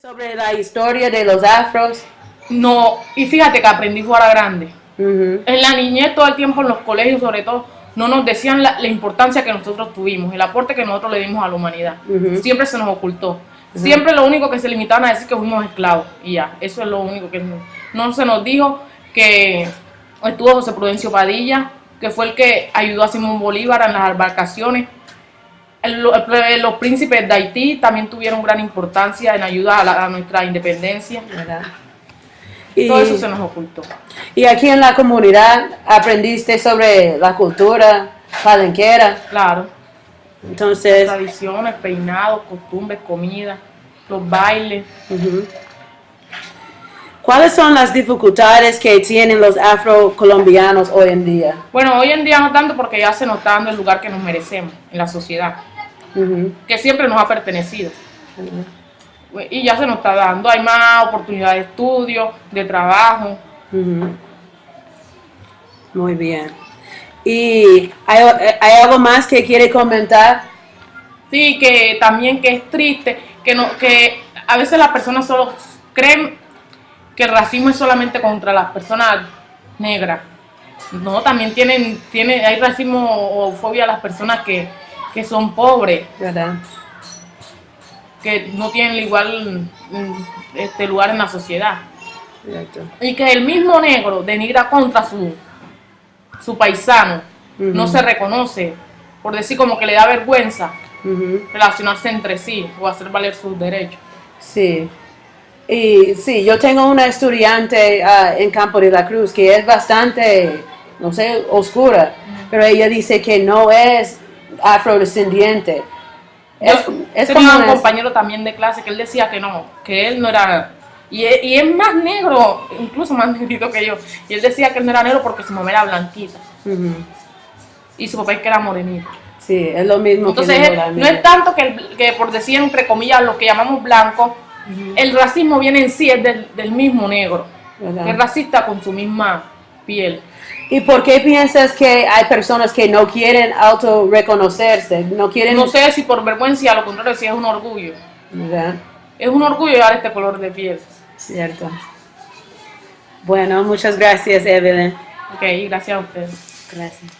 Sobre la historia de los afros. No, y fíjate que aprendí fuera grande. En la niñez, todo el tiempo en los colegios, sobre todo, no nos decían la, la importancia que nosotros tuvimos, el aporte que nosotros le dimos a la humanidad. Siempre se nos ocultó. Siempre lo único que se limitaban a decir que fuimos esclavos. Y ya, eso es lo único que no, no se nos dijo que estuvo José Prudencio Padilla, que fue el que ayudó a Simón Bolívar en las embarcaciones. El- el- los príncipes de Haití también tuvieron gran importancia en ayudar a, la- a nuestra independencia. ¿verdad? Y, Todo eso se nos ocultó. y aquí en la comunidad aprendiste sobre la cultura palenquera. Claro. Entonces, tradiciones, peinados, costumbres, comida, los bailes. ujú. ¿Cuáles son las dificultades que tienen los afrocolombianos hoy en día? Bueno, hoy en día no tanto porque ya se nos está dando el lugar que nos merecemos en la sociedad, que siempre nos ha pertenecido. Y ya se nos está dando, hay más oportunidades de estudio, de trabajo. Ujú. Muy bien. ¿Y hay, hay algo más que quiere comentar? Sí, que también que es triste, que no, que a veces las personas solo creen que el racismo es solamente contra las personas negras. No, también tienen, tiene, hay racismo o fobia a las personas que, que son pobres, ¿Verdad? que no tienen igual mm, este lugar en la sociedad. Exacto. Y que el mismo negro denigra contra su, su paisano, no se reconoce, por decir como que le da vergüenza relacionarse entre sí o hacer valer sus derechos. Sí. Y sí, yo tengo una estudiante ah, en Campo de la Cruz que es bastante, no sé, oscura, pero ella dice que no es afrodescendiente. Es, Yo es tenía como un compañero también de clase que él decía que no, que él no era... Y es, y es más negro, incluso más negrito que yo. Y él decía que él no era negro porque su mamá era blanquita y su papá es que era morenito. Sí, es lo mismo Entonces, que es- no mía. es tanto que, el- que por decir entre comillas lo que llamamos blanco, el racismo viene en sí, es del, del mismo negro. ¿Verdad? Es racista con su misma piel. ¿Y por qué piensas que hay personas que no quieren autorreconocerse? No quieren... No sé si por vergüenza, a lo contrario, si es un orgullo. ¿Verdad? Es un orgullo llevar este color de piel. Cierto. Bueno, muchas gracias, Evelyn. Ok, gracias a ustedes. Gracias.